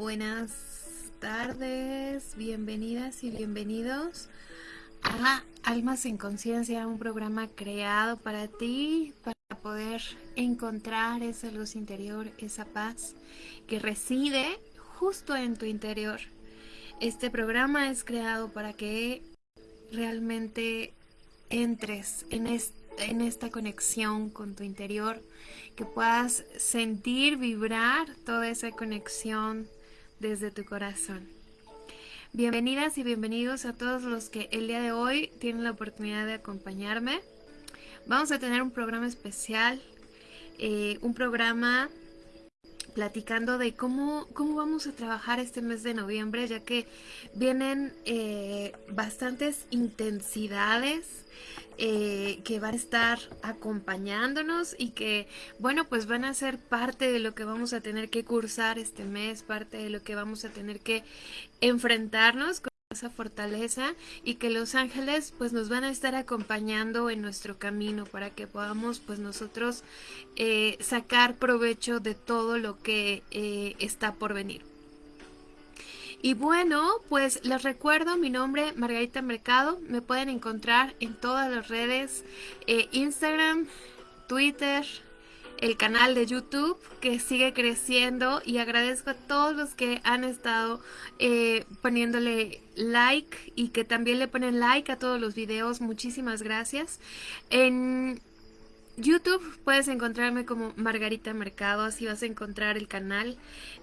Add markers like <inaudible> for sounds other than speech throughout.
Buenas tardes, bienvenidas y bienvenidos a Almas en Conciencia, un programa creado para ti, para poder encontrar esa luz interior, esa paz que reside justo en tu interior. Este programa es creado para que realmente entres en, en esta conexión con tu interior, que puedas sentir, vibrar toda esa conexión desde tu corazón. Bienvenidas y bienvenidos a todos los que el día de hoy tienen la oportunidad de acompañarme. Vamos a tener un programa especial, eh, un programa platicando de cómo, cómo vamos a trabajar este mes de noviembre, ya que vienen eh, bastantes intensidades eh, que van a estar acompañándonos y que, bueno, pues van a ser parte de lo que vamos a tener que cursar este mes, parte de lo que vamos a tener que enfrentarnos con esa fortaleza y que los ángeles pues nos van a estar acompañando en nuestro camino para que podamos pues nosotros eh, sacar provecho de todo lo que eh, está por venir. Y bueno, pues les recuerdo mi nombre Margarita Mercado. Me pueden encontrar en todas las redes, eh, Instagram, Twitter, el canal de YouTube que sigue creciendo y agradezco a todos los que han estado eh, poniéndole like y que también le ponen like a todos los videos. Muchísimas gracias. En YouTube puedes encontrarme como Margarita Mercado, así vas a encontrar el canal.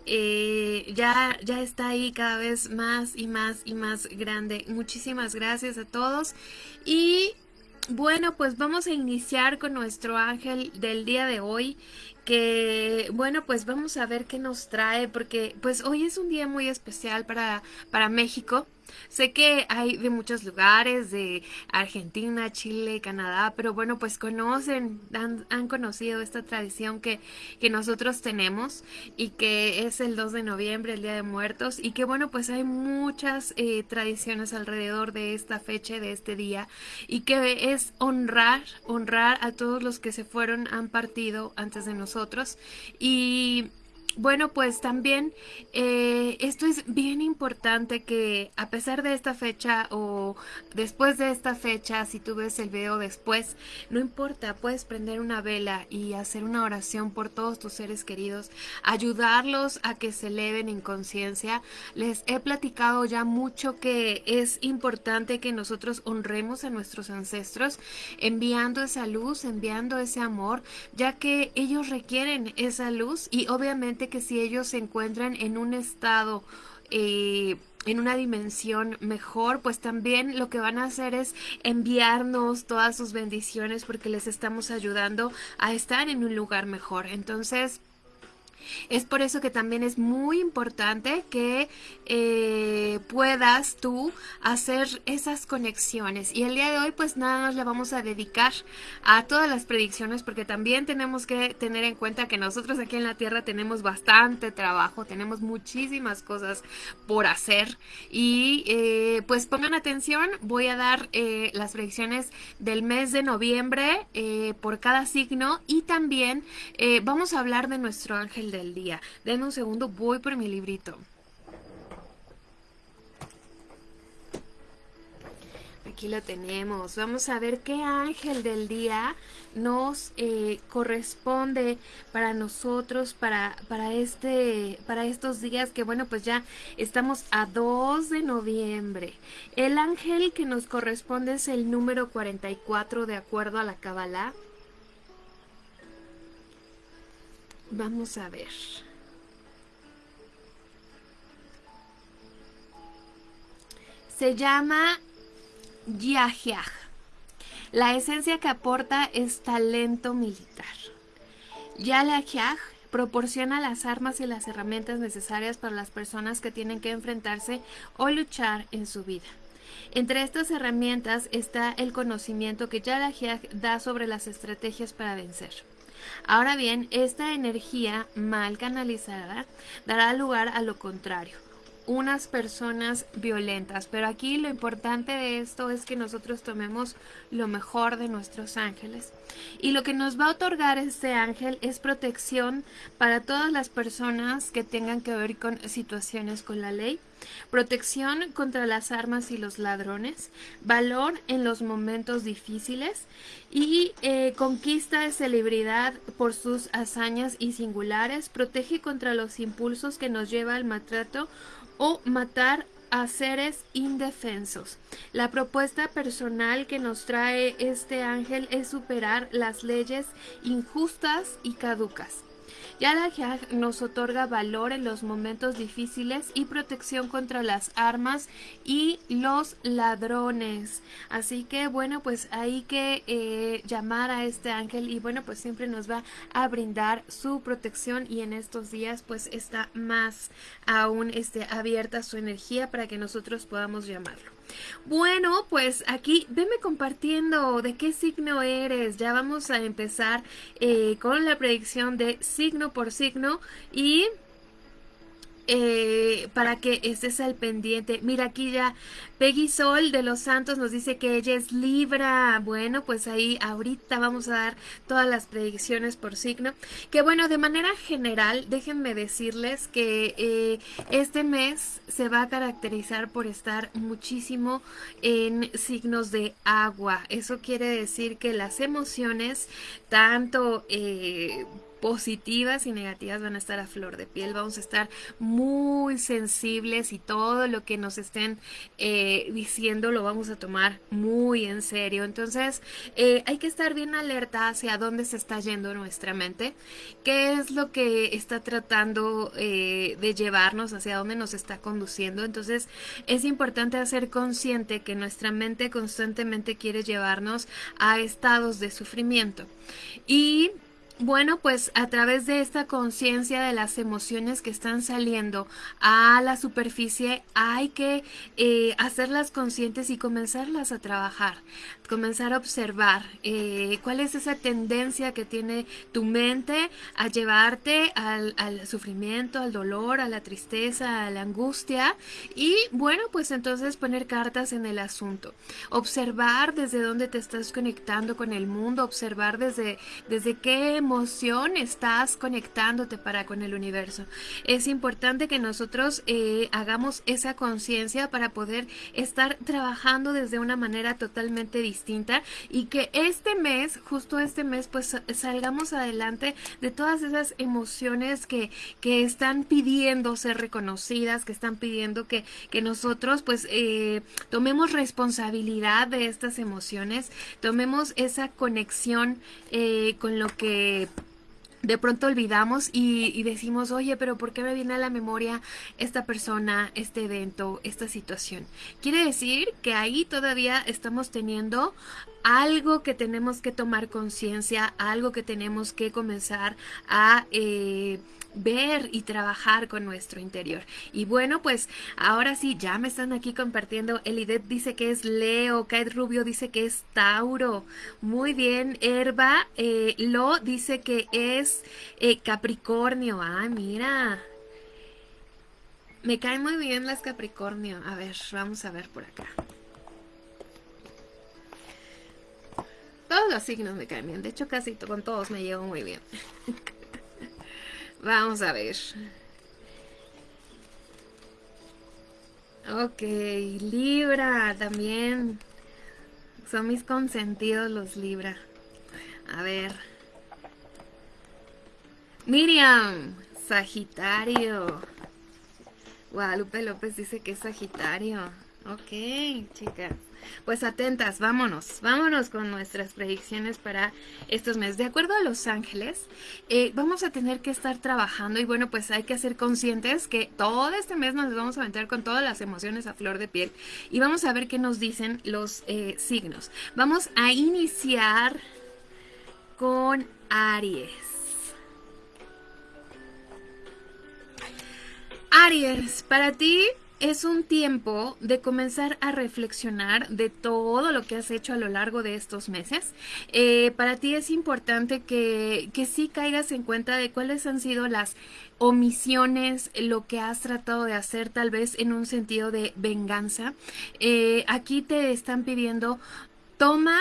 Eh, ya, ya está ahí cada vez más y más y más grande. Muchísimas gracias a todos. Y bueno, pues vamos a iniciar con nuestro ángel del día de hoy que bueno pues vamos a ver qué nos trae porque pues hoy es un día muy especial para, para México Sé que hay de muchos lugares, de Argentina, Chile, Canadá, pero bueno, pues conocen, han, conocido esta tradición que, que, nosotros tenemos y que es el 2 de noviembre, el Día de Muertos, y que bueno, pues hay muchas eh, tradiciones alrededor de esta fecha, de este día, y que es honrar, honrar a todos los que se fueron, han partido antes de nosotros, y bueno, pues también eh, esto es bien importante que a pesar de esta fecha o después de esta fecha, si tú ves el video después, no importa, puedes prender una vela y hacer una oración por todos tus seres queridos, ayudarlos a que se eleven en conciencia. Les he platicado ya mucho que es importante que nosotros honremos a nuestros ancestros enviando esa luz, enviando ese amor, ya que ellos requieren esa luz y obviamente que si ellos se encuentran en un estado eh, en una dimensión mejor, pues también lo que van a hacer es enviarnos todas sus bendiciones porque les estamos ayudando a estar en un lugar mejor. Entonces, es por eso que también es muy importante que eh, puedas tú hacer esas conexiones. Y el día de hoy pues nada nos le vamos a dedicar a todas las predicciones porque también tenemos que tener en cuenta que nosotros aquí en la Tierra tenemos bastante trabajo, tenemos muchísimas cosas por hacer. Y eh, pues pongan atención, voy a dar eh, las predicciones del mes de noviembre por cada signo y también vamos a hablar de nuestro ángel de del día. Denme un segundo, voy por mi librito. Aquí lo tenemos. Vamos a ver qué ángel del día nos eh, corresponde para nosotros, para, para, este, para estos días que bueno, pues ya estamos a 2 de noviembre. El ángel que nos corresponde es el número 44 de acuerdo a la Kabbalah. Vamos a ver. Se llama Yahyah. La esencia que aporta es talento militar. Yahyah proporciona las armas y las herramientas necesarias para las personas que tienen que enfrentarse o luchar en su vida. Entre estas herramientas está el conocimiento que Yahyah da sobre las estrategias para vencer. Ahora bien, esta energía mal canalizada dará lugar a lo contrario, unas personas violentas. Pero aquí lo importante de esto es que nosotros tomemos lo mejor de nuestros ángeles. Y lo que nos va a otorgar este ángel es protección para todas las personas que tengan que ver con situaciones con la ley protección contra las armas y los ladrones, valor en los momentos difíciles y eh, conquista de celebridad por sus hazañas y singulares, protege contra los impulsos que nos lleva al maltrato o matar a seres indefensos. La propuesta personal que nos trae este ángel es superar las leyes injustas y caducas. Yalajag nos otorga valor en los momentos difíciles y protección contra las armas y los ladrones. Así que bueno, pues hay que eh, llamar a este ángel y bueno, pues siempre nos va a brindar su protección y en estos días pues está más aún este, abierta su energía para que nosotros podamos llamarlo. Bueno, pues aquí veme compartiendo de qué signo eres. Ya vamos a empezar eh, con la predicción de signo por signo y eh, para que estés al pendiente. Mira aquí ya Peggy Sol de los Santos nos dice que ella es Libra. Bueno, pues ahí ahorita vamos a dar todas las predicciones por signo. Que bueno, de manera general, déjenme decirles que eh, este mes se va a caracterizar por estar muchísimo en signos de agua. Eso quiere decir que las emociones, tanto eh, positivas y negativas van a estar a flor de piel, vamos a estar muy sensibles y todo lo que nos estén eh, diciendo lo vamos a tomar muy en serio. Entonces eh, hay que estar bien alerta hacia dónde se está yendo nuestra mente, qué es lo que está tratando eh, de llevarnos, hacia dónde nos está conduciendo. Entonces es importante hacer consciente que nuestra mente constantemente quiere llevarnos a estados de sufrimiento. Y bueno, pues a través de esta conciencia de las emociones que están saliendo a la superficie hay que eh, hacerlas conscientes y comenzarlas a trabajar, comenzar a observar eh, cuál es esa tendencia que tiene tu mente a llevarte al, sufrimiento, al dolor, a la tristeza, a la angustia y bueno, pues entonces poner cartas en el asunto, observar desde dónde te estás conectando con el mundo, observar desde, desde qué emoción estás conectándote para con el universo. Es importante que nosotros eh, hagamos esa conciencia para poder estar trabajando desde una manera totalmente distinta y que este mes, justo este mes, pues salgamos adelante de todas esas emociones que, que están pidiendo ser reconocidas, que están pidiendo que, que nosotros pues eh, tomemos responsabilidad de estas emociones, tomemos esa conexión eh, con lo que de pronto olvidamos y, decimos, oye, pero ¿por qué me viene a la memoria esta persona, este evento, esta situación? Quiere decir que ahí todavía estamos teniendo algo que tenemos que tomar conciencia, algo que tenemos que comenzar a... Eh, ver y trabajar con nuestro interior. Y bueno, pues ahora sí, ya me están aquí compartiendo. Elidet dice que es Leo, Kate Rubio dice que es Tauro. Muy bien, Herba eh, Lo dice que es eh, Capricornio. Ah, mira. Me caen muy bien las Capricornio. A ver, vamos a ver por acá. Todos los signos me caen bien. De hecho, casi con todos me llevo muy bien. <laughs> Vamos a ver. Ok, Libra también. Son mis consentidos los Libra. A ver. Miriam, Sagitario. Guadalupe López dice que es Sagitario. Ok, chicas. Pues atentas, vámonos, vámonos con nuestras predicciones para estos meses. De acuerdo a Los Ángeles, eh, vamos a tener que estar trabajando y bueno, pues hay que ser conscientes que todo este mes nos vamos a meter con todas las emociones a flor de piel y vamos a ver qué nos dicen los eh, signos. Vamos a iniciar con Aries. Aries, para ti es un tiempo de comenzar a reflexionar de todo lo que has hecho a lo largo de estos meses. Eh, para ti es importante que, que sí caigas en cuenta de cuáles han sido las omisiones, lo que has tratado de hacer tal vez en un sentido de venganza. Eh, aquí te están pidiendo, toma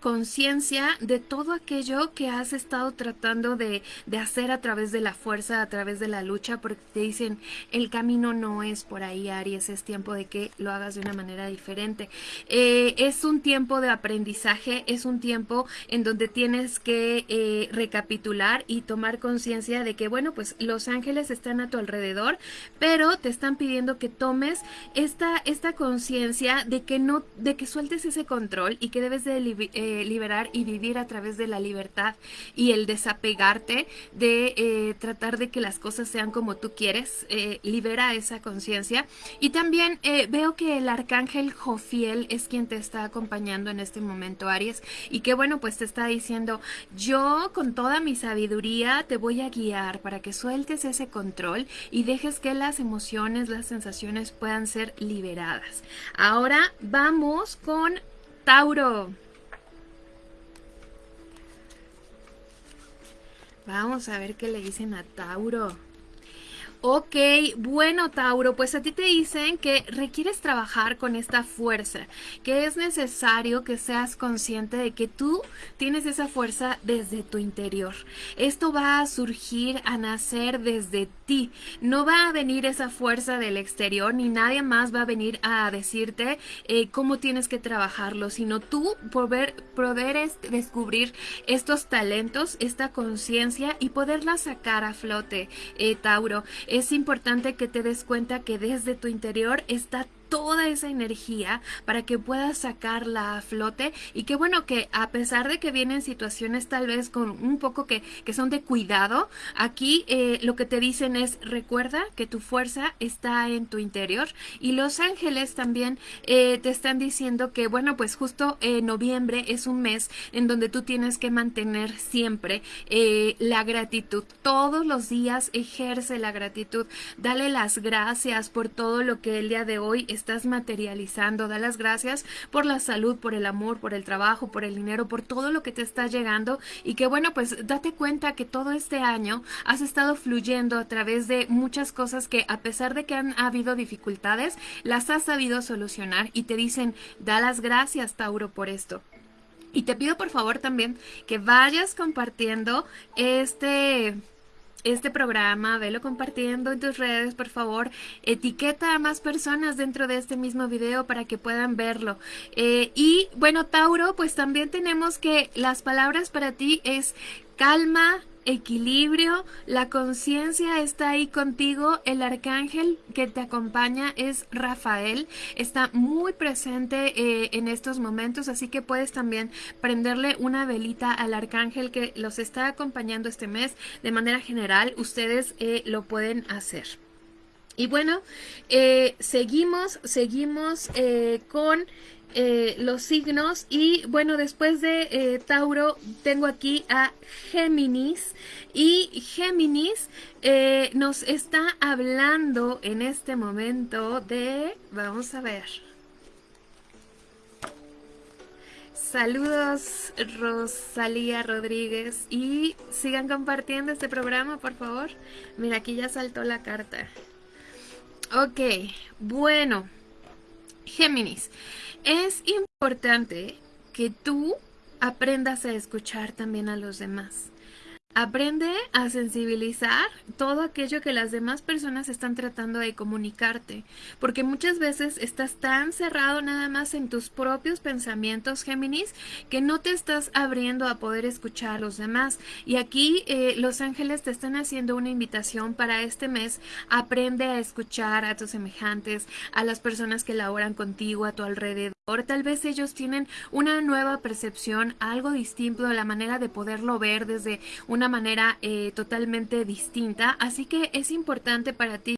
conciencia de todo aquello que has estado tratando de, hacer a través de la fuerza, a través de la lucha, porque te dicen, el camino no es por ahí, Aries, es tiempo de que lo hagas de una manera diferente. Eh, es un tiempo de aprendizaje, es un tiempo en donde tienes que eh, recapitular y tomar conciencia de que, bueno, pues los ángeles están a tu alrededor, pero te están pidiendo que tomes esta, esta conciencia de que no, de que sueltes ese control y que debes de liberar y vivir a través de la libertad y el desapegarte de eh, tratar de que las cosas sean como tú quieres, eh, libera esa conciencia. Y también eh, veo que el arcángel Jofiel es quien te está acompañando en este momento, Aries, y que bueno, pues te está diciendo, yo con toda mi sabiduría te voy a guiar para que sueltes ese control y dejes que las emociones, las sensaciones puedan ser liberadas. Ahora vamos con Tauro. Vamos a ver qué le dicen a Tauro. Ok, bueno Tauro, pues a ti te dicen que requieres trabajar con esta fuerza, que es necesario que seas consciente de que tú tienes esa fuerza desde tu interior. Esto va a surgir, a nacer desde ti. No va a venir esa fuerza del exterior, ni nadie más va a venir a decirte eh, cómo tienes que trabajarlo, sino tú poder, poder descubrir estos talentos, esta conciencia y poderla sacar a flote, eh, Tauro es importante que te des cuenta que desde tu interior está toda esa energía para que puedas sacarla a flote. Y que bueno que a pesar de que vienen situaciones tal vez con un poco que, que son de cuidado aquí eh, lo que te dicen es recuerda que tu fuerza está en tu interior. Y los ángeles también eh, te están diciendo que bueno pues justo eh, noviembre es un mes en donde tú tienes que mantener siempre la gratitud. Todos los días ejerce la gratitud. Dale las gracias por todo lo que el día de hoy estás materializando. Da las gracias por la salud, por el amor, por el trabajo, por el dinero, por todo lo que te está llegando y que bueno, pues date cuenta que todo este año has estado fluyendo a través de muchas cosas que a pesar de que han habido dificultades, las has sabido solucionar y te dicen, da las gracias Tauro por esto. Y te pido por favor también que vayas compartiendo este este programa, velo compartiendo en tus redes, por favor. Etiqueta a más personas dentro de este mismo video para que puedan verlo. Eh, y bueno, Tauro, pues también tenemos que las palabras para ti es calma, equilibrio, la conciencia está ahí contigo, el arcángel que te acompaña es Rafael, está muy presente eh, en estos momentos, así que puedes también prenderle una velita al arcángel que los está acompañando este mes. De manera general, ustedes eh, lo pueden hacer. Y bueno, eh, seguimos, seguimos con eh, los signos y bueno después de eh, Tauro tengo aquí a Géminis y Géminis eh, nos está hablando en este momento de vamos a ver Saludos Rosalía Rodríguez y sigan compartiendo este programa por favor. Mira, aquí ya saltó la carta. Ok, bueno, Géminis. Es importante que tú aprendas a escuchar también a los demás. Aprende a sensibilizar todo aquello que las demás personas están tratando de comunicarte, porque muchas veces estás tan cerrado nada más en tus propios pensamientos, Géminis, que no te estás abriendo a poder escuchar a los demás. Y aquí eh, los ángeles te están haciendo una invitación para este mes. Aprende a escuchar a tus semejantes, a las personas que laboran contigo, a tu alrededor. Tal vez ellos tienen una nueva percepción, algo distinto de la manera de poderlo ver desde una manera eh, totalmente distinta. Así que es importante para ti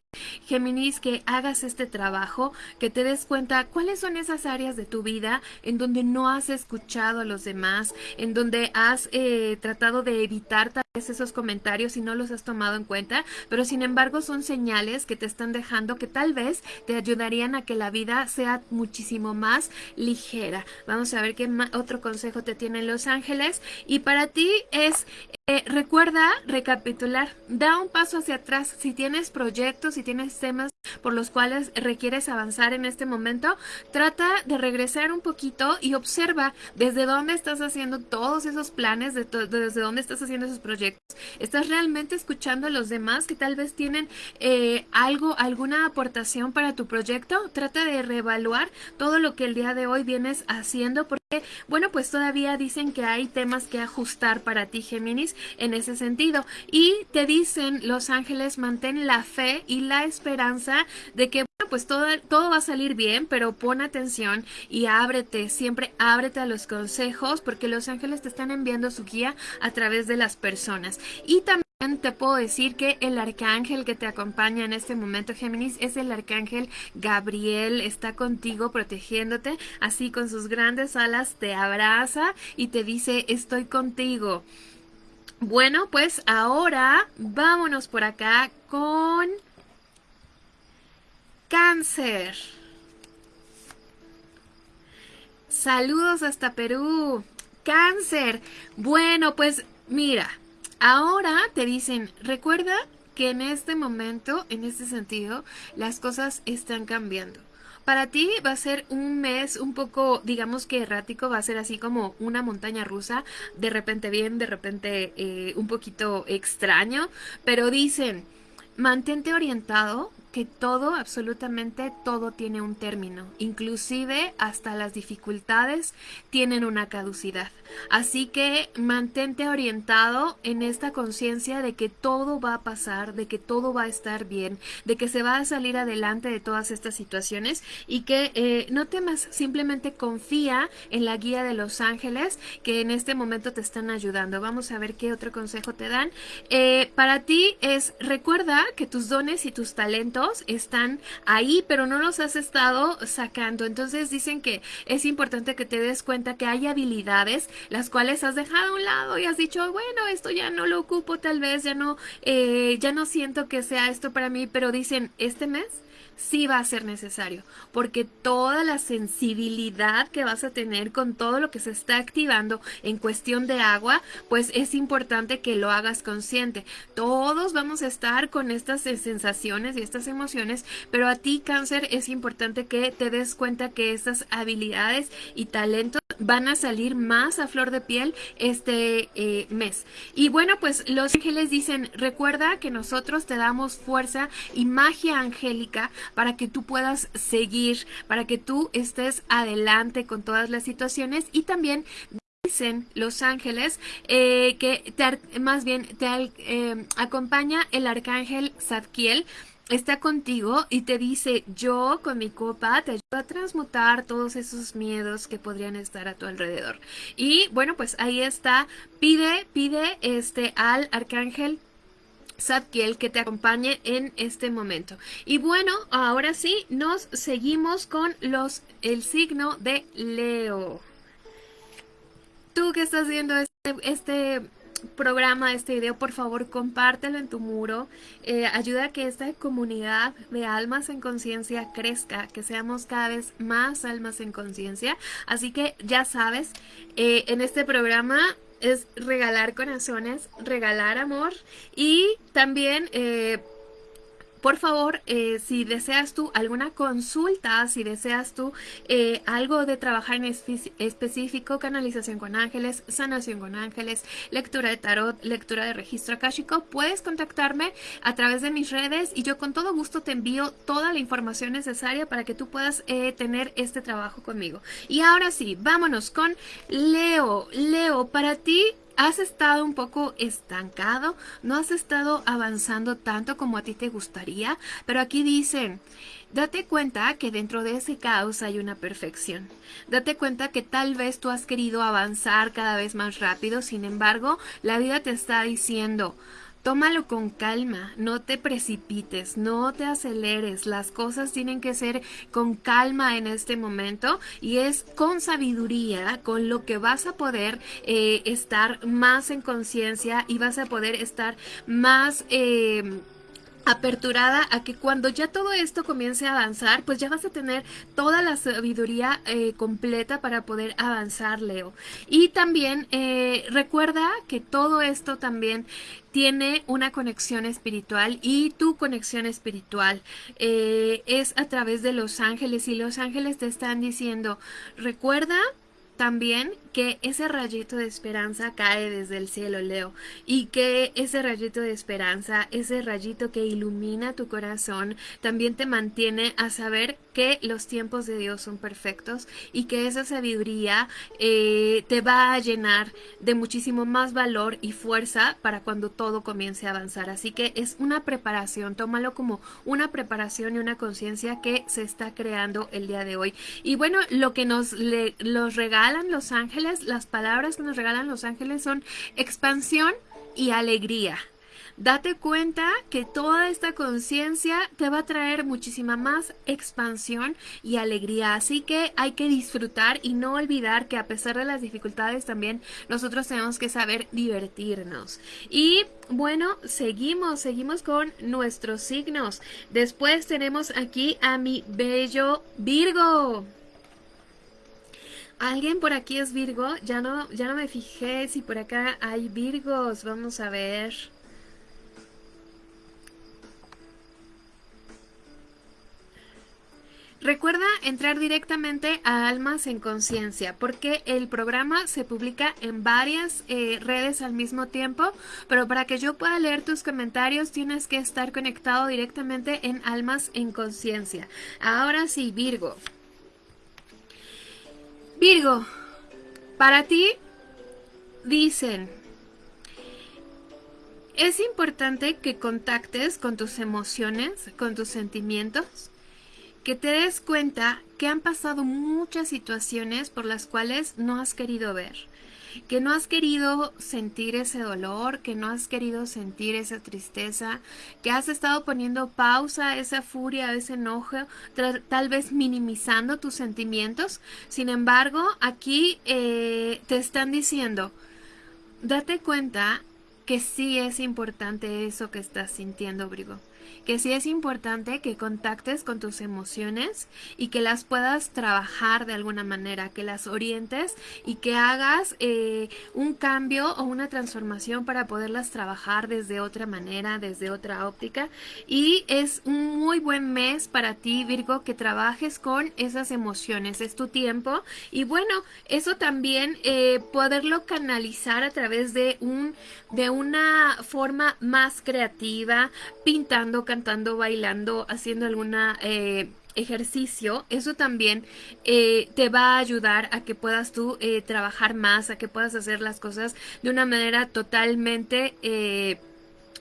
Géminis, que hagas este trabajo, que te des cuenta cuáles son esas áreas de tu vida en donde no has escuchado a los demás, en donde has eh, tratado de evitar esos comentarios y no los has tomado en cuenta, pero sin embargo son señales que te están dejando que tal vez te ayudarían a que la vida sea muchísimo más ligera. Vamos a ver qué otro consejo te tienen los ángeles y para ti es eh, recuerda recapitular, da un paso hacia atrás. Si tienes proyectos, si tienes temas por los cuales requieres avanzar en este momento, trata de regresar un poquito y observa desde dónde estás haciendo todos esos planes, desde dónde estás haciendo esos proyectos. ¿Estás realmente escuchando a los demás que tal vez tienen eh, algo, alguna aportación para tu proyecto? Trata de reevaluar todo lo que el día de hoy vienes haciendo porque, bueno, pues todavía dicen que hay temas que ajustar para ti, Géminis en ese sentido. Y te dicen los ángeles, mantén la fe y la esperanza de que bueno, pues todo, todo va a salir bien, pero pon atención y ábrete, siempre ábrete a los consejos porque los ángeles te están enviando su guía a través de las personas. Y también te puedo decir que el arcángel que te acompaña en este momento, Géminis, es el arcángel Gabriel. Está contigo protegiéndote, así con sus grandes alas te abraza y te dice, estoy contigo. Bueno, pues ahora vámonos por acá con cáncer. Saludos hasta Perú. Cáncer. Bueno, pues mira, ahora te dicen, recuerda que en este momento, en este sentido, las cosas están cambiando. Para ti va a ser un mes un poco, digamos que errático, va a ser así como una montaña rusa, de repente bien, de repente eh, un poquito extraño, pero dicen, mantente orientado que todo, absolutamente todo tiene un término, inclusive hasta las dificultades tienen una caducidad. Así que mantente orientado en esta conciencia de que todo va a pasar, de que todo va a estar bien, de que se va a salir adelante de todas estas situaciones y que eh, no temas, simplemente confía en la guía de los ángeles que en este momento te están ayudando. Vamos a ver qué otro consejo te dan. Eh, para ti es, recuerda que tus dones y tus talentos están ahí, pero no los has estado sacando. Entonces dicen que es importante que te des cuenta que hay habilidades las cuales has dejado a un lado y has dicho, bueno, esto ya no lo ocupo, tal vez ya no, eh, ya no siento que sea esto para mí, pero dicen, este mes sí va a ser necesario, porque toda la sensibilidad que vas a tener con todo lo que se está activando en cuestión de agua, pues es importante que lo hagas consciente. Todos vamos a estar con estas sensaciones y estas emociones, pero a ti cáncer es importante que te des cuenta que estas habilidades y talentos van a salir más a flor de piel este eh, mes. Y bueno, pues los ángeles dicen, recuerda que nosotros te damos fuerza y magia angélica para que tú puedas seguir, para que tú estés adelante con todas las situaciones. Y también dicen los ángeles eh, que más bien te eh, acompaña el arcángel Zadkiel. Está contigo y te dice, yo con mi copa te ayudo a transmutar todos esos miedos que podrían estar a tu alrededor. Y bueno, pues ahí está, pide, pide este al arcángel Zadkiel que te acompañe en este momento. Y bueno, ahora sí, nos seguimos con los el signo de Leo. Tú que estás viendo este, este programa, este video, por favor compártelo en tu muro. Eh, ayuda a que esta comunidad de almas en conciencia crezca, que seamos cada vez más almas en conciencia. Así que ya sabes, eh, en este programa es regalar corazones, regalar amor y también... Eh, por favor, eh, si deseas tú alguna consulta, si deseas tú eh, algo de trabajar en específico, canalización con ángeles, sanación con ángeles, lectura de tarot, lectura de registro akáshico, puedes contactarme a través de mis redes y yo con todo gusto te envío toda la información necesaria para que tú puedas eh, tener este trabajo conmigo. Y ahora sí, vámonos con Leo. Leo, para ti has estado un poco estancado, no has estado avanzando tanto como a ti te gustaría, pero aquí dicen, date cuenta que dentro de ese caos hay una perfección. Date cuenta que tal vez tú has querido avanzar cada vez más rápido, sin embargo, la vida te está diciendo, tómalo con calma, no te precipites, no te aceleres, las cosas tienen que ser con calma en este momento y es con sabiduría con lo que vas a poder eh, estar más en conciencia y vas a poder estar más... Eh, aperturada a que cuando ya todo esto comience a avanzar, pues ya vas a tener toda la sabiduría eh, completa para poder avanzar, Leo. Y también eh, recuerda que todo esto también tiene una conexión espiritual y tu conexión espiritual eh, es a través de los ángeles y los ángeles te están diciendo, recuerda también que ese rayito de esperanza cae desde el cielo, Leo, y que ese rayito de esperanza, ese rayito que ilumina tu corazón, también te mantiene a saber que los tiempos de Dios son perfectos y que esa sabiduría eh, te va a llenar de muchísimo más valor y fuerza para cuando todo comience a avanzar. Así que es una preparación, tómalo como una preparación y una conciencia que se está creando el día de hoy. Y bueno, lo que nos le, los regalan los ángeles, las palabras que nos regalan los ángeles son expansión y alegría. Date cuenta que toda esta conciencia te va a traer muchísima más expansión y alegría. Así que hay que disfrutar y no olvidar que a pesar de las dificultades también nosotros tenemos que saber divertirnos. Y bueno, seguimos, seguimos con nuestros signos. Después tenemos aquí a mi bello Virgo. ¿Alguien por aquí es Virgo? Ya no, ya no me fijé si por acá hay Virgos. Vamos a ver. Recuerda entrar directamente a Almas en Conciencia porque el programa se publica en varias eh, redes al mismo tiempo, pero para que yo pueda leer tus comentarios tienes que estar conectado directamente en Almas en Conciencia. Ahora sí, Virgo. Virgo, para ti dicen, es importante que contactes con tus emociones, con tus sentimientos que te des cuenta que han pasado muchas situaciones por las cuales no has querido ver, que no has querido sentir ese dolor, que no has querido sentir esa tristeza, que has estado poniendo pausa a esa furia, a ese enojo, tal vez minimizando tus sentimientos. Sin embargo, aquí eh, te están diciendo, date cuenta que sí es importante eso que estás sintiendo, Brigo que sí es importante que contactes con tus emociones y que las puedas trabajar de alguna manera, que las orientes y que hagas eh, un cambio o una transformación para poderlas trabajar desde otra manera, desde otra óptica. Y es un muy buen mes para ti, Virgo, que trabajes con esas emociones. Es tu tiempo. Y bueno, eso también eh, poderlo canalizar a través de un de una forma más creativa, pintando, cantando, bailando, haciendo alguna eh, ejercicio, eso también eh, te va a ayudar a que puedas tú eh, trabajar más, a que puedas hacer las cosas de una manera totalmente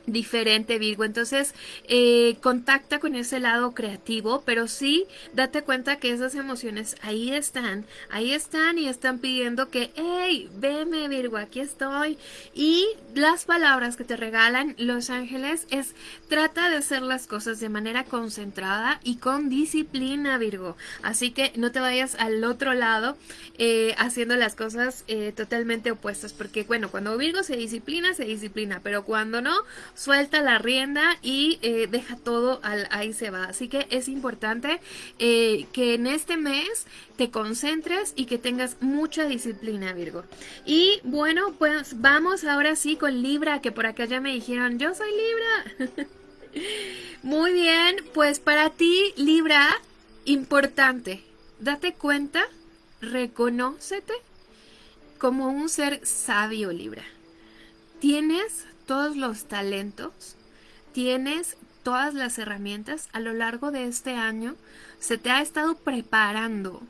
diferente Virgo. Entonces eh, contacta con ese lado creativo pero sí date cuenta que esas emociones ahí están ahí están y están pidiendo que hey veme Virgo aquí estoy y las palabras que te regalan los ángeles es trata de hacer las cosas de manera concentrada y con disciplina Virgo. Así que no te vayas al otro lado eh, haciendo las cosas eh, totalmente opuestas porque bueno cuando Virgo se disciplina se disciplina pero cuando no suelta la rienda y eh, deja todo al, ahí se va. Así que es importante eh, que en este mes te concentres y que tengas mucha disciplina, Virgo. Y bueno, pues vamos ahora sí con Libra, que por acá ya me dijeron, yo soy Libra. <laughs> Muy bien, pues para ti, Libra, importante, date cuenta, reconócete como un ser sabio, Libra. Tienes todos los talentos, tienes todas las herramientas a lo largo de este año, se te ha estado preparando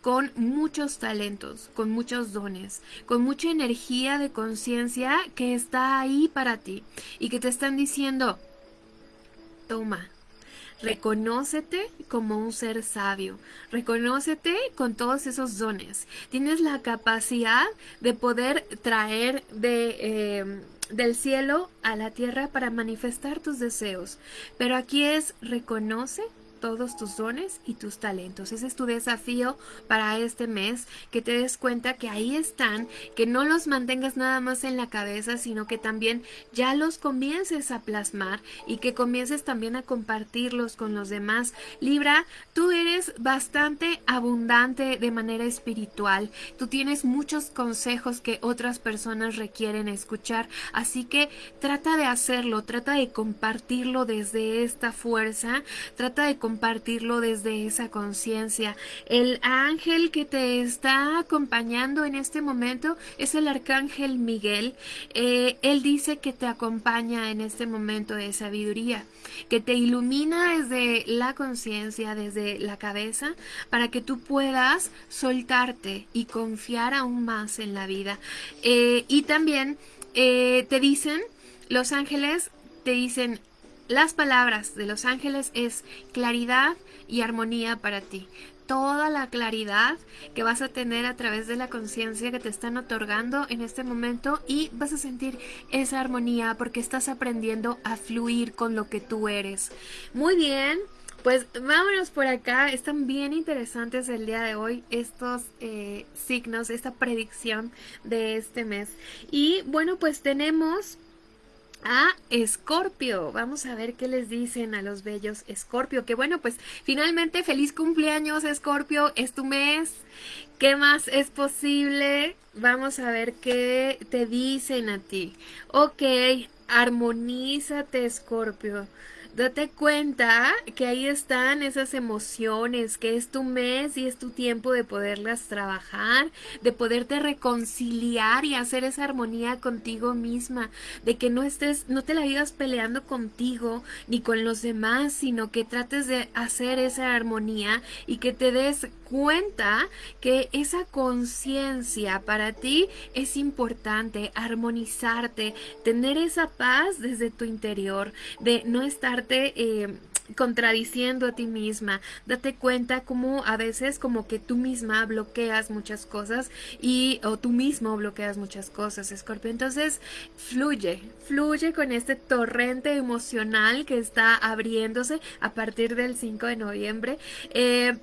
con muchos talentos, con muchos dones, con mucha energía de conciencia que está ahí para ti y que te están diciendo, toma, Reconócete como un ser sabio. Reconócete con todos esos dones. Tienes la capacidad de poder traer de... Eh, del cielo a la tierra para manifestar tus deseos. Pero aquí es reconoce todos tus dones y tus talentos. Ese es tu desafío para este mes, que te des cuenta que ahí están, que no los mantengas nada más en la cabeza, sino que también ya los comiences a plasmar y que comiences también a compartirlos con los demás. Libra, tú eres bastante abundante de manera espiritual. Tú tienes muchos consejos que otras personas requieren escuchar, así que trata de hacerlo, trata de compartirlo desde esta fuerza, trata de desde esa conciencia. El ángel que te está acompañando en este momento es el arcángel Miguel. Eh, él dice que te acompaña en este momento de sabiduría, que te ilumina desde la conciencia, desde la cabeza, para que tú puedas soltarte y confiar aún más en la vida. Eh, y también eh, te dicen, los ángeles te dicen, las palabras de los ángeles es claridad y armonía para ti. Toda la claridad que vas a tener a través de la conciencia que te están otorgando en este momento y vas a sentir esa armonía porque estás aprendiendo a fluir con lo que tú eres. Muy bien, pues vámonos por acá, están bien interesantes el día de hoy estos eh, signos, esta predicción de este mes. Y bueno, pues tenemos a Escorpio. Vamos a ver qué les dicen a los bellos Escorpio. Que bueno, pues finalmente feliz cumpleaños Escorpio, es tu mes. ¿Qué más es posible? Vamos a ver qué te dicen a ti. Ok, armonízate Escorpio. Date cuenta que ahí están esas emociones, que es tu mes y es tu tiempo de poderlas trabajar, de poderte reconciliar y hacer esa armonía contigo misma, de que no estés, no te la vivas peleando contigo ni con los demás, sino que trates de hacer esa armonía y que te des cuenta que esa conciencia para ti es importante, armonizarte, tener esa paz desde tu interior, de no estarte... Eh, contradiciendo a ti misma. Date cuenta como a veces como que tú misma bloqueas muchas cosas y o tú mismo bloqueas muchas cosas, Scorpio. Entonces, fluye, fluye con este torrente emocional que está abriéndose a partir del 5 de noviembre. Eh,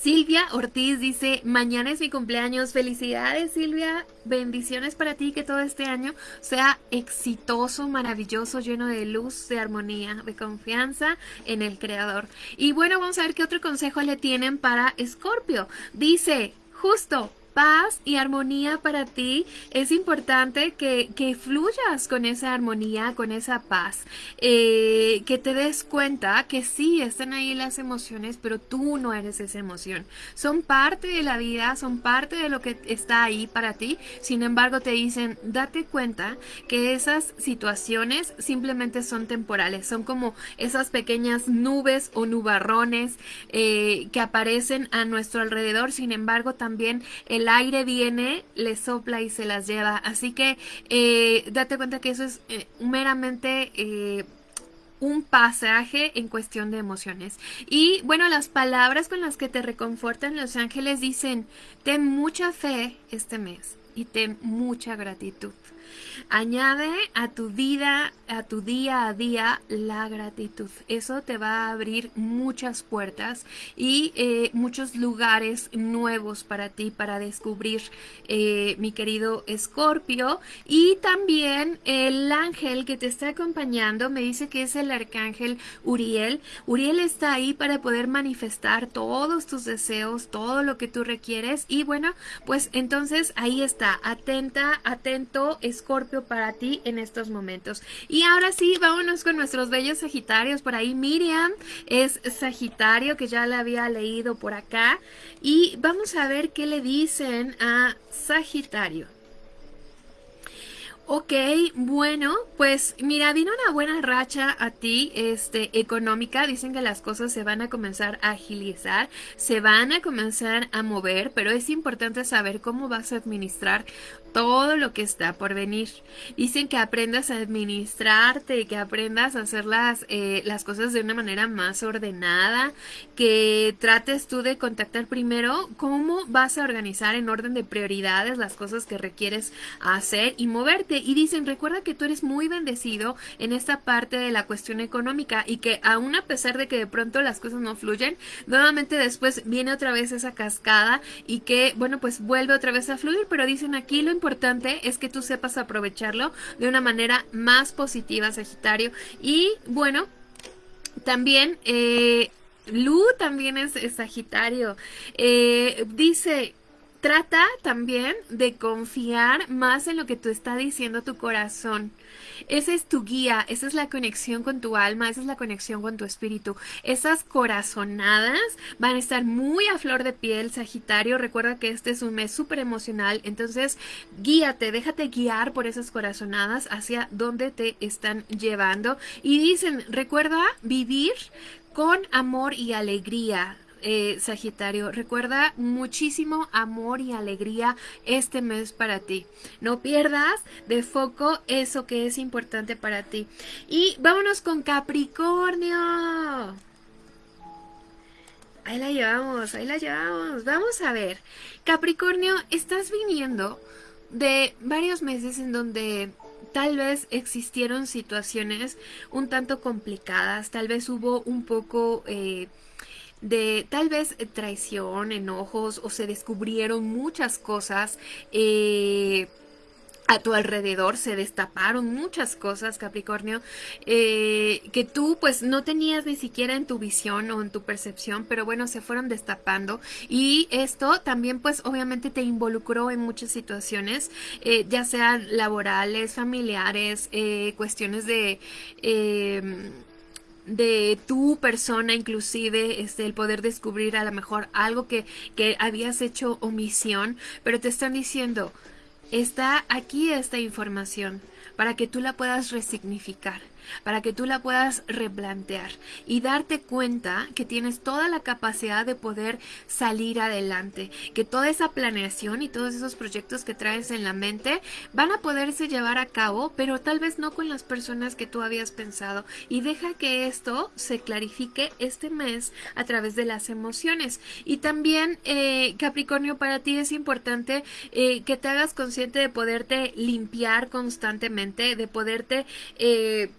Silvia Ortiz dice, mañana es mi cumpleaños. Felicidades Silvia, bendiciones para ti, que todo este año sea exitoso, maravilloso, lleno de luz, de armonía, de confianza en el Creador. Y bueno, vamos a ver qué otro consejo le tienen para Escorpio. Dice, justo, paz y armonía para ti, es importante que, fluyas con esa armonía, con esa paz, eh, que te des cuenta que sí, están ahí las emociones, pero tú no eres esa emoción. Son parte de la vida, son parte de lo que está ahí para ti, sin embargo te dicen, date cuenta que esas situaciones simplemente son temporales, son como esas pequeñas nubes o nubarrones eh, que aparecen a nuestro alrededor, sin embargo también el el aire viene, le sopla y se las lleva. Así que eh, date cuenta que eso es eh, meramente... Eh, un pasaje en cuestión de emociones. Y bueno, las palabras con las que te reconfortan los ángeles dicen, ten mucha fe este mes y ten mucha gratitud. Añade a tu vida, a tu día a día, la gratitud. Eso te va a abrir muchas puertas y eh, muchos lugares nuevos para ti, para descubrir, eh, mi querido Escorpio. Y también el ángel que te está acompañando me dice que es el arcángel Uriel. Uriel está ahí para poder manifestar todos tus deseos, todo lo que tú requieres. Y bueno, pues entonces ahí está, atenta, atento, Escorpio para ti en estos momentos. Y ahora sí, vámonos con nuestros bellos Sagitarios. Por ahí Miriam es Sagitario, que ya la había leído por acá. Y vamos a ver qué le dicen a Sagitario. Ok, bueno, pues mira, vino una buena racha a ti, este, económica. Dicen que las cosas se van a comenzar a agilizar, se van a comenzar a mover, pero es importante saber cómo vas a administrar todo lo que está por venir. Dicen que aprendas a administrarte, que aprendas a hacer las, eh, las cosas de una manera más ordenada, que trates tú de contactar primero cómo vas a organizar en orden de prioridades las cosas que requieres hacer y moverte y dicen, recuerda que tú eres muy bendecido en esta parte de la cuestión económica y que aún a pesar de que de pronto las cosas no fluyen, nuevamente después viene otra vez esa cascada y que, bueno, pues vuelve otra vez a fluir, pero dicen aquí lo importante es que tú sepas aprovecharlo de una manera más positiva, Sagitario. Y bueno, también... Eh, Lu también es, Sagitario. Eh, dice, trata también de confiar más en lo que tú está diciendo tu corazón. Esa es tu guía, esa es la conexión con tu alma, esa es la conexión con tu espíritu. Esas corazonadas van a estar muy a flor de piel, Sagitario. Recuerda que este es un mes súper emocional, entonces guíate, déjate guiar por esas corazonadas hacia donde te están llevando. Y dicen, recuerda vivir con amor y alegría. Eh, Sagitario, recuerda muchísimo amor y alegría este mes para ti. No pierdas de foco eso que es importante para ti. Y vámonos con Capricornio. Ahí la llevamos, ahí la llevamos. Vamos a ver. Capricornio, estás viniendo de varios meses en donde tal vez existieron situaciones un tanto complicadas, tal vez hubo un poco... Eh, de tal vez traición, enojos o se descubrieron muchas cosas eh, a tu alrededor se destaparon muchas cosas, Capricornio, eh, que tú pues no tenías ni siquiera en tu visión o en tu percepción, pero bueno, se fueron destapando. Y esto también pues obviamente te involucró en muchas situaciones, eh, ya sean laborales, familiares, cuestiones de de tu persona inclusive este el poder descubrir a lo mejor algo que, que habías hecho omisión pero te están diciendo está aquí esta información para que tú la puedas resignificar para que tú la puedas replantear y darte cuenta que tienes toda la capacidad de poder salir adelante, que toda esa planeación y todos esos proyectos que traes en la mente van a poderse llevar a cabo, pero tal vez no con las personas que tú habías pensado. Y deja que esto se clarifique este mes a través de las emociones. Y también eh, Capricornio para ti es importante eh, que te hagas consciente de poderte limpiar constantemente, de poderte eh,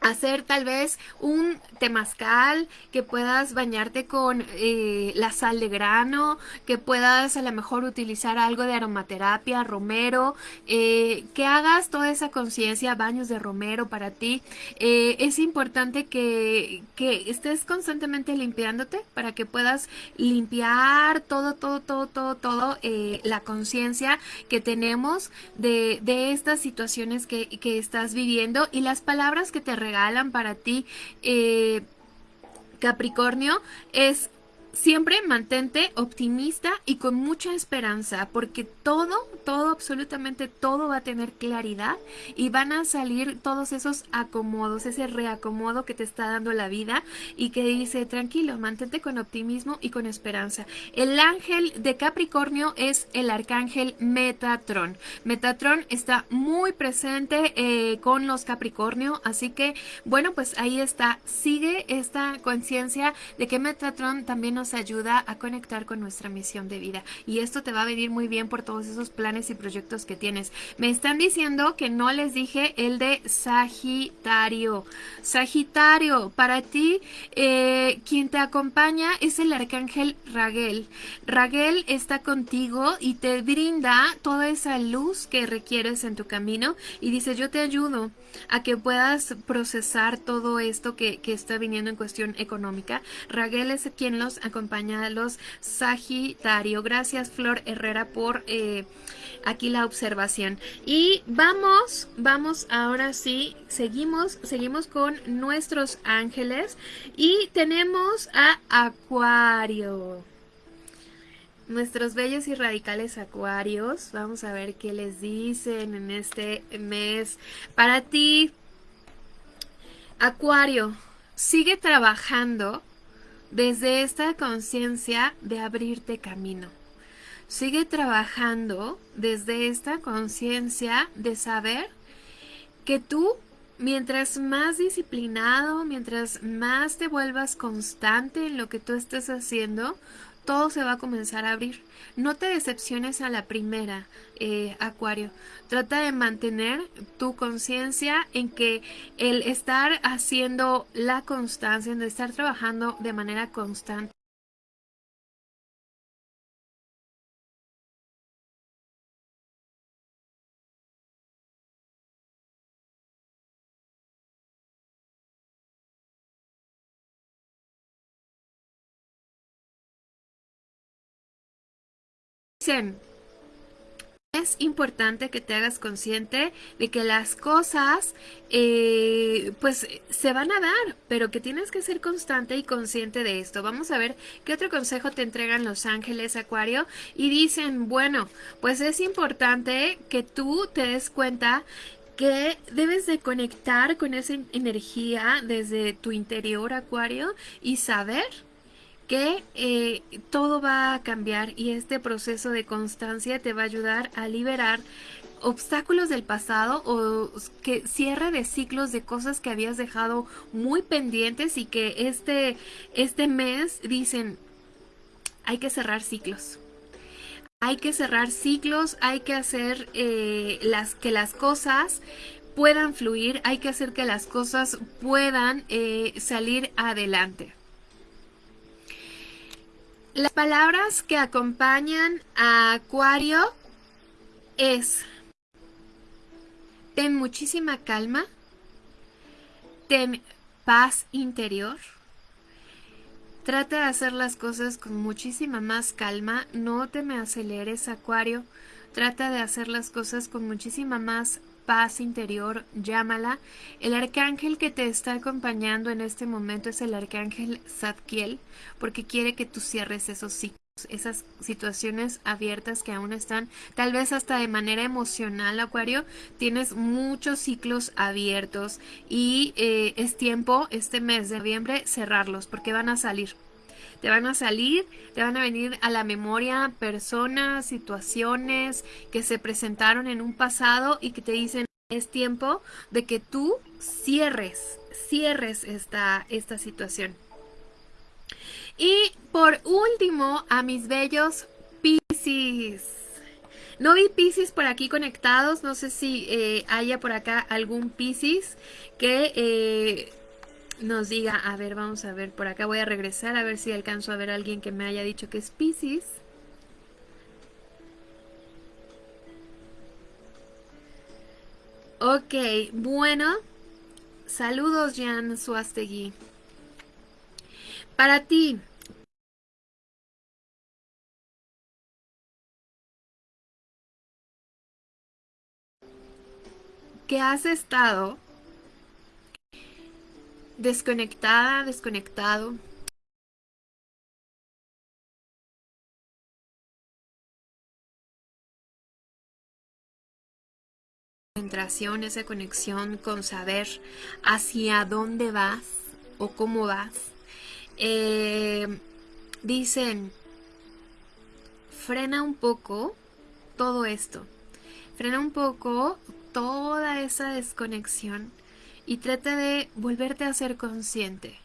hacer tal vez un temazcal, que puedas bañarte con eh, la sal de grano, que puedas a lo mejor utilizar algo de aromaterapia, romero, eh, que hagas toda esa conciencia, baños de romero para ti. Eh, es importante que, que, estés constantemente limpiándote para que puedas limpiar todo, todo, todo, todo, todo la conciencia que tenemos de, de estas situaciones que, que estás viviendo y las palabras que te regalan para ti, eh, Capricornio, es siempre mantente optimista y con mucha esperanza, porque todo, todo, absolutamente todo va a tener claridad y van a salir todos esos acomodos, ese reacomodo que te está dando la vida y que dice, tranquilo, mantente con optimismo y con esperanza. El ángel de Capricornio es el arcángel Metatron. Metatron está muy presente eh, con los Capricornio, así que, bueno, pues ahí está, sigue esta conciencia de que Metatron también nos ayuda a conectar con nuestra misión de vida. Y esto te va a venir muy bien por todos esos planes y proyectos que tienes. Me están diciendo que no les dije el de Sagitario. Sagitario, para ti, eh, quien te acompaña es el arcángel Raguel. Raguel está contigo y te brinda toda esa luz que requieres en tu camino y dice, yo te ayudo a que puedas procesar todo esto que, que está viniendo en cuestión económica. Raguel es quien los acompaña los Sagitario. Gracias Flor Herrera por eh, aquí la observación. Y vamos, vamos ahora sí, seguimos, seguimos con nuestros ángeles y tenemos a Acuario. Nuestros bellos y radicales acuarios, vamos a ver qué les dicen en este mes. Para ti, Acuario, sigue trabajando desde esta conciencia de abrirte camino. Sigue trabajando desde esta conciencia de saber que tú mientras más disciplinado, mientras más te vuelvas constante en lo que tú estés haciendo, todo se va a comenzar a abrir. No te decepciones a la primera, eh, Acuario. Trata de mantener tu conciencia en que el estar haciendo la constancia, en estar trabajando de manera constante, es importante que te hagas consciente de que las cosas eh, pues se van a dar, pero que tienes que ser constante y consciente de esto. Vamos a ver qué otro consejo te entregan los ángeles Acuario y dicen, bueno, pues es importante que tú te des cuenta que debes de conectar con esa energía desde tu interior Acuario y saber que eh, todo va a cambiar y este proceso de constancia te va a ayudar a liberar obstáculos del pasado o que cierre de ciclos de cosas que habías dejado muy pendientes y que este, este mes dicen hay que cerrar ciclos. Hay que cerrar ciclos, hay que hacer eh, las, que las cosas puedan fluir, hay que hacer que las cosas puedan eh, salir adelante. Las palabras que acompañan a Acuario es ten muchísima calma, ten paz interior, trata de hacer las cosas con muchísima más calma, no te me aceleres Acuario, trata de hacer las cosas con muchísima más paz interior, llámala. El arcángel que te está acompañando en este momento es el arcángel Zadkiel, porque quiere que tú cierres esos ciclos esas situaciones abiertas que aún están, tal vez hasta de manera emocional, Acuario, tienes muchos ciclos abiertos y eh, es tiempo este mes de noviembre cerrarlos porque van a salir. Te van a salir, te van a venir a la memoria personas, situaciones que se presentaron en un pasado y que te dicen es tiempo de que tú cierres, cierres esta, esta situación. Y por último, a mis bellos Piscis. No vi Piscis por aquí conectados, no sé si eh, haya por acá algún Piscis que eh, nos diga, a ver, vamos a ver, por acá voy a regresar a ver si alcanzo a ver a alguien que me haya dicho que es Pisces. Ok, bueno, saludos Jan Suastegui. Para ti, ¿qué has estado desconectada, desconectado. Concentración, esa conexión con saber hacia dónde vas o cómo vas. Eh, dicen, frena un poco todo esto. Frena un poco toda esa desconexión y trata de volverte a ser consciente,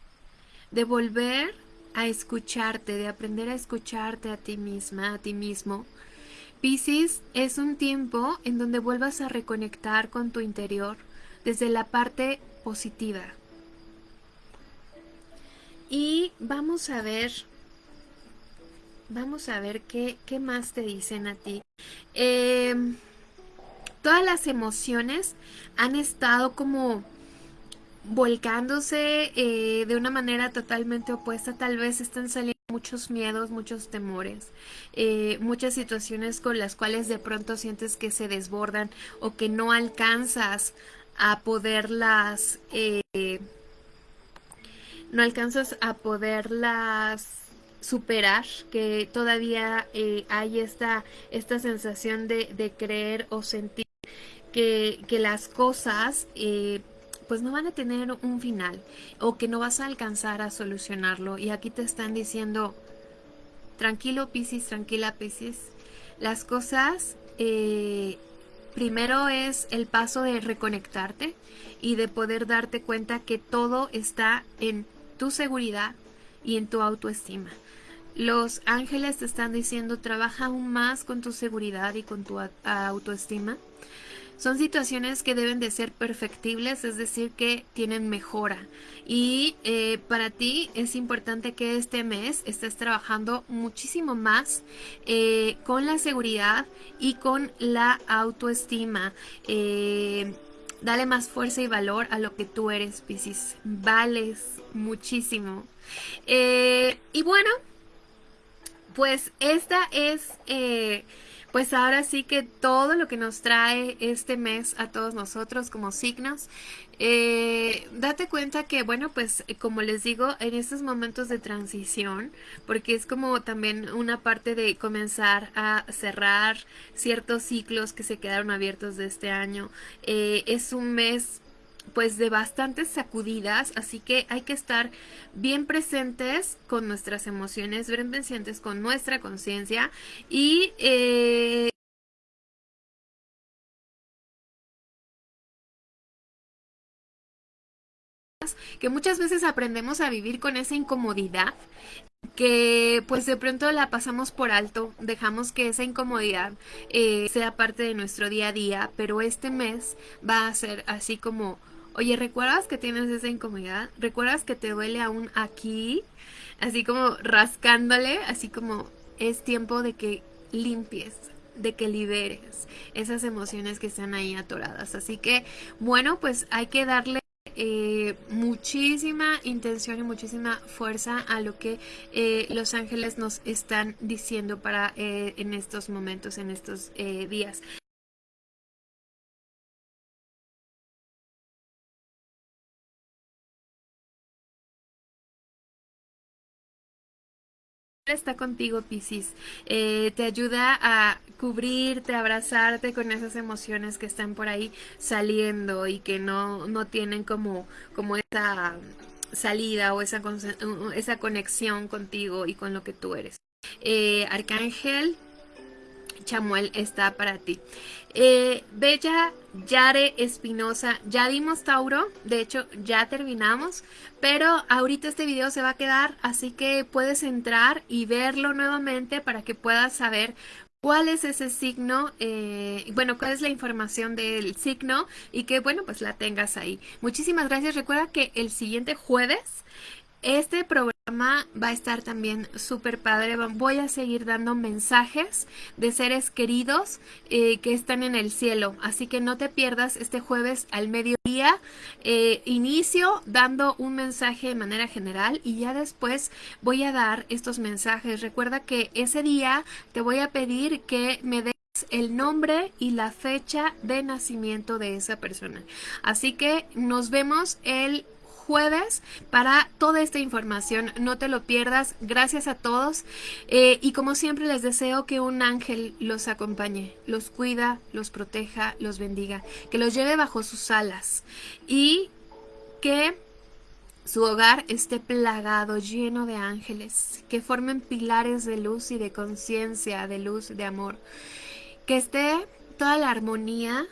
de volver a escucharte, de aprender a escucharte a ti misma, a ti mismo. Piscis es un tiempo en donde vuelvas a reconectar con tu interior desde la parte positiva. Y vamos a ver, vamos a ver qué, qué más te dicen a ti. Em, todas las emociones han estado como volcándose eh, de una manera totalmente opuesta, tal vez están saliendo muchos miedos, muchos temores, eh, muchas situaciones con las cuales de pronto sientes que se desbordan o que no alcanzas a poderlas, eh, no alcanzas a poderlas superar, que todavía hay esta, esta sensación de, de, creer o sentir que, que las cosas pues no van a tener un final o que no vas a alcanzar a solucionarlo. Y aquí te están diciendo, tranquilo Piscis, tranquila Piscis, las cosas eh, primero es el paso de reconectarte y de poder darte cuenta que todo está en tu seguridad y en tu autoestima. los ángeles te están diciendo trabaja aún más con tu seguridad y con tu autoestima. Son situaciones que deben de ser perfectibles, es decir, que tienen mejora. Y eh, para ti es importante que este mes estés trabajando muchísimo más eh, con la seguridad y con la autoestima. Eh, dale más fuerza y valor a lo que tú eres, Piscis. Vales muchísimo. y bueno, pues esta es pues ahora sí que todo lo que nos trae este mes a todos nosotros como signos, eh, date cuenta que, bueno, pues como les digo, en estos momentos de transición, porque es como también una parte de comenzar a cerrar ciertos ciclos que se quedaron abiertos de este año, eh, es un mes pues de bastantes sacudidas, así que hay que estar bien presentes con nuestras emociones, bien presentes con nuestra conciencia y eh, que muchas veces aprendemos a vivir con esa incomodidad que pues de pronto la pasamos por alto, dejamos que esa incomodidad eh, sea parte de nuestro día a día, pero este mes va a ser así como Oye, ¿recuerdas que tienes esa incomodidad? ¿Recuerdas que te duele aún aquí? Así como rascándole, así como es tiempo de que limpies, de que liberes esas emociones que están ahí atoradas. Así que, bueno, pues hay que darle eh, muchísima intención y muchísima fuerza a lo que eh, los ángeles nos están diciendo para eh, en estos momentos, en estos días. Está contigo, Piscis. Eh, te ayuda a cubrirte, abrazarte con esas emociones que están por ahí saliendo y que no, no tienen como, como esa salida o esa, esa conexión contigo y con lo que tú eres. Eh, Arcángel Chamuel está para ti. Eh, Bella Yare Espinosa, ya dimos Tauro, de hecho ya terminamos, pero ahorita este video se va a quedar, así que puedes entrar y verlo nuevamente para que puedas saber cuál es ese signo, eh, bueno, cuál es la información del signo y que, bueno, pues la tengas ahí. Muchísimas gracias. Recuerda que el siguiente jueves este programa va a estar también súper padre. Voy a seguir dando mensajes de seres queridos eh, que están en el cielo. Así que no te pierdas este jueves al mediodía. Eh, inicio dando un mensaje de manera general y ya después voy a dar estos mensajes. Recuerda que ese día te voy a pedir que me des el nombre y la fecha de nacimiento de esa persona. Así que nos vemos el jueves para toda esta información. No te lo pierdas. Gracias a todos. Eh, y como siempre les deseo que un ángel los acompañe, los cuida, los proteja, los bendiga, que los lleve bajo sus alas y que su hogar esté plagado, lleno de ángeles, que formen pilares de luz y de conciencia, de luz, de amor. Que esté toda la armonía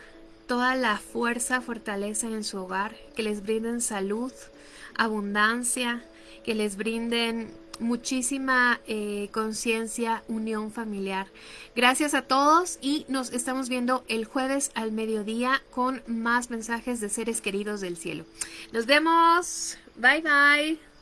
toda la fuerza, fortaleza en su hogar, que les brinden salud, abundancia, que les brinden muchísima eh, conciencia, unión familiar. Gracias a todos y nos estamos viendo el jueves al mediodía con más mensajes de seres queridos del cielo. Nos vemos. Bye bye.